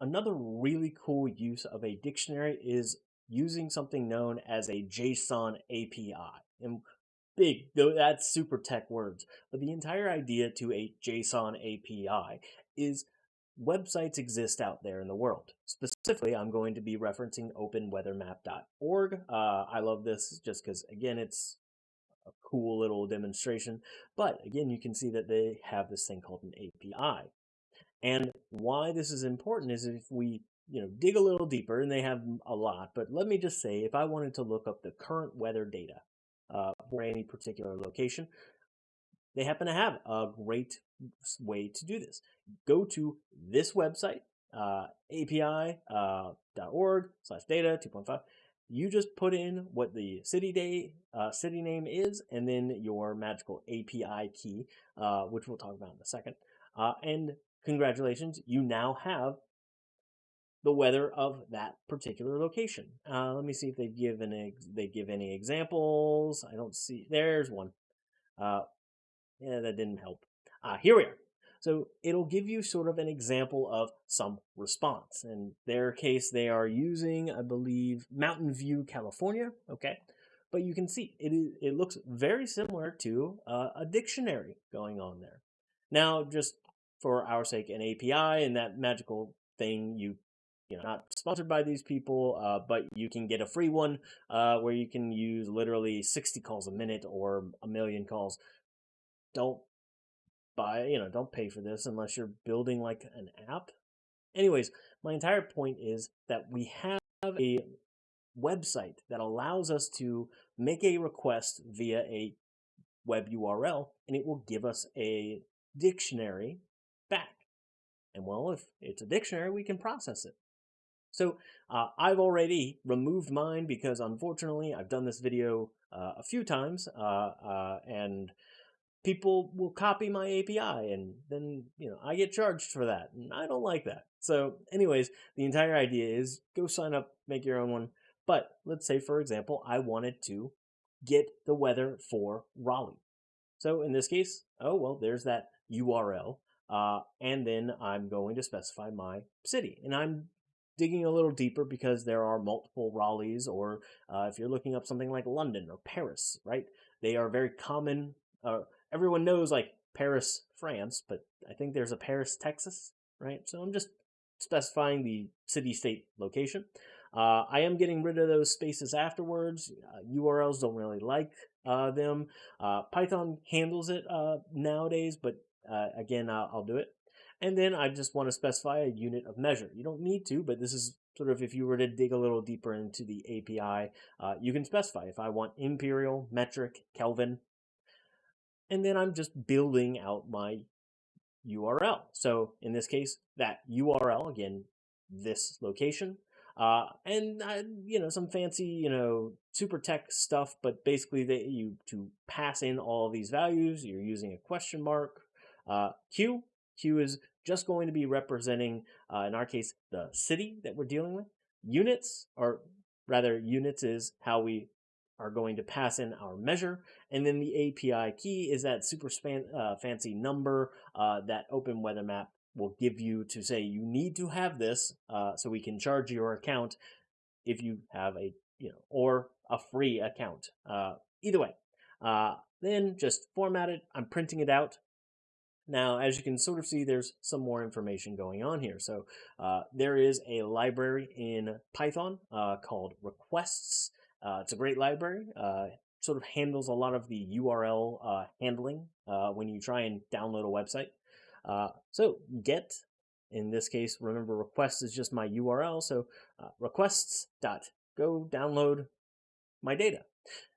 another really cool use of a dictionary is using something known as a JSON API. And big, though that's super tech words, but the entire idea to a JSON API is websites exist out there in the world. Specifically, I'm going to be referencing openweathermap.org. Uh, I love this just because, again, it's a cool little demonstration. But again, you can see that they have this thing called an API. And why this is important is if we you know dig a little deeper, and they have a lot, but let me just say, if I wanted to look up the current weather data uh, for any particular location, they happen to have a great way to do this. Go to this website, uh, api.org uh, slash data 2.5. You just put in what the city day uh, city name is, and then your magical API key, uh, which we'll talk about in a second. Uh, and congratulations, you now have the weather of that particular location. Uh, let me see if they give an they give any examples. I don't see. There's one. Uh, yeah, that didn't help. Uh, here we are. So it'll give you sort of an example of some response. In their case, they are using, I believe, Mountain View, California. Okay. But you can see it, is, it looks very similar to uh, a dictionary going on there. Now, just for our sake, an API and that magical thing you you know, not sponsored by these people, uh, but you can get a free one uh, where you can use literally 60 calls a minute or a million calls. Don't buy, you know, don't pay for this unless you're building like an app. Anyways, my entire point is that we have a website that allows us to make a request via a web URL and it will give us a dictionary back. And well, if it's a dictionary, we can process it. So uh, I've already removed mine because unfortunately I've done this video uh, a few times uh, uh and people will copy my API and then, you know, I get charged for that and I don't like that. So anyways, the entire idea is go sign up, make your own one. But let's say, for example, I wanted to get the weather for Raleigh. So in this case, oh, well, there's that URL. Uh, and then I'm going to specify my city. And I'm digging a little deeper because there are multiple Raleighs, or uh, if you're looking up something like London or Paris, right? They are very common. Uh, everyone knows like Paris, France, but I think there's a Paris, Texas, right? So I'm just specifying the city state location. Uh, I am getting rid of those spaces afterwards. Uh, URLs don't really like uh, them. Uh, Python handles it uh, nowadays, but uh, again, I'll do it. And then I just want to specify a unit of measure. You don't need to, but this is sort of if you were to dig a little deeper into the API, you can specify if I want imperial, metric, Kelvin. And then I'm just building out my URL. So in this case, that URL, again, this location, uh, and uh, you know some fancy you know super tech stuff but basically they you to pass in all these values you're using a question mark uh, q q is just going to be representing, uh, in our case, the city that we're dealing with. Units, or rather, units is how we are going to pass in our measure. And then the API key is that super span, uh, fancy number uh, that Open Weather Map will give you to say you need to have this uh, so we can charge your account if you have a, you know, or a free account. Uh, either way. Uh, then just format it. I'm printing it out. Now, as you can sort of see, there's some more information going on here. So uh, there is a library in Python uh, called requests. Uh, it's a great library. Uh, sort of handles a lot of the URL uh, handling uh, when you try and download a website. so get, in this case, remember request is just my URL. So requests dot go download my data.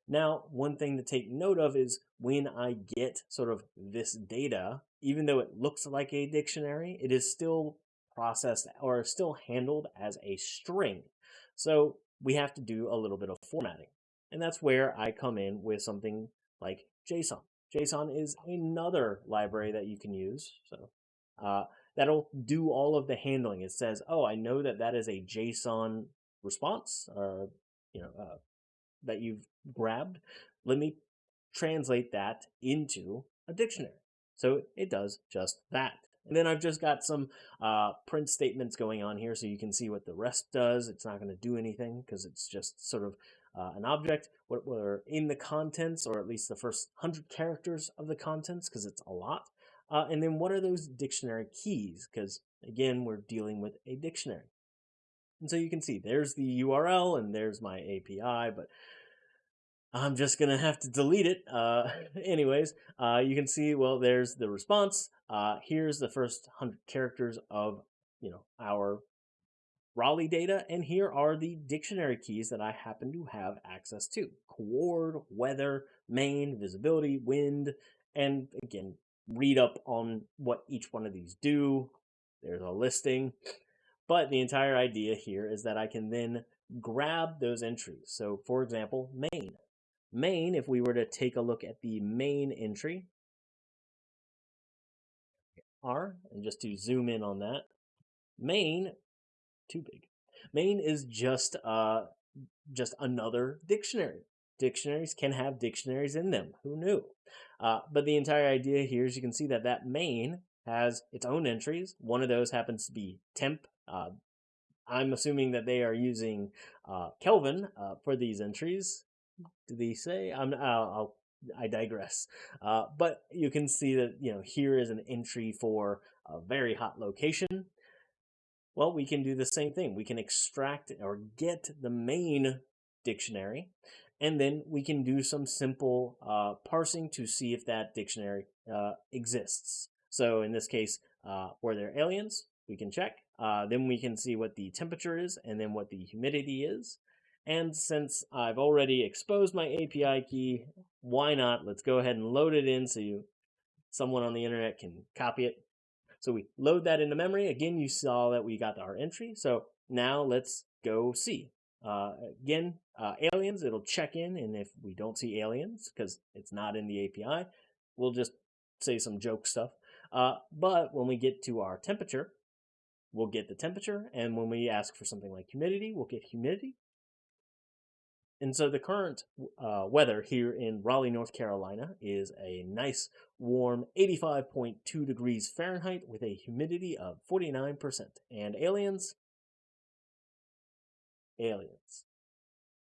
Now, one thing to take note of is when I get sort of this data even though it looks like a dictionary, it is still processed or still handled as a string. So we have to do a little bit of formatting. And that's where I come in with something like JSON. JSON is another library that you can use. So uh, that'll do all of the handling. It says, oh, I know that that is a JSON response, you know, uh, that you've grabbed. Let me translate that into a dictionary. So it does just that. And then I've just got some uh, print statements going on here so you can see what the rest does. It's not going to do anything because it's just sort of uh, an object. What were in the contents, or at least the first 100 characters of the contents, because it's a lot. Uh, and then what are those dictionary keys? Because again, we're dealing with a dictionary. And so you can see there's the URL and there's my API, but I'm just going to have to delete it. Uh, anyways, uh, you can see, well, there's the response. Uh, here's the first 100 characters of, you know, our Raleigh data, and here are the dictionary keys that I happen to have access to. Coord, weather, main, visibility, wind, and again, read up on what each one of these do. There's a listing. But the entire idea here is that I can then grab those entries. So for example, main. Main, if we were to take a look at the main entry, R, and just to zoom in on that, main, too big. Main is just uh, just another dictionary. Dictionaries can have dictionaries in them. Who knew? Uh, but the entire idea here is you can see that that main has its own entries. One of those happens to be temp. Uh, I'm assuming that they are using uh, Kelvin uh, for these entries. Do they say? I'm. I'll, i digress. Uh, but you can see that you know here is an entry for a very hot location. Well, we can do the same thing. We can extract or get the main dictionary, and then we can do some simple uh, parsing to see if that dictionary uh, exists. So in this case, uh, were there aliens? We can check. Uh, then we can see what the temperature is and then what the humidity is. And since I've already exposed my API key, why not? Let's go ahead and load it in so you, someone on the internet can copy it. So we load that into memory. Again, you saw that we got our entry. So now let's go see. Uh, again, uh, aliens, it'll check in, and if we don't see aliens, because it's not in the API, we'll just say some joke stuff. Uh, but when we get to our temperature, we'll get the temperature, and when we ask for something like humidity, we'll get humidity. And so the current uh, weather here in Raleigh, North Carolina is a nice warm 85.2 degrees Fahrenheit with a humidity of 49%. And aliens, aliens.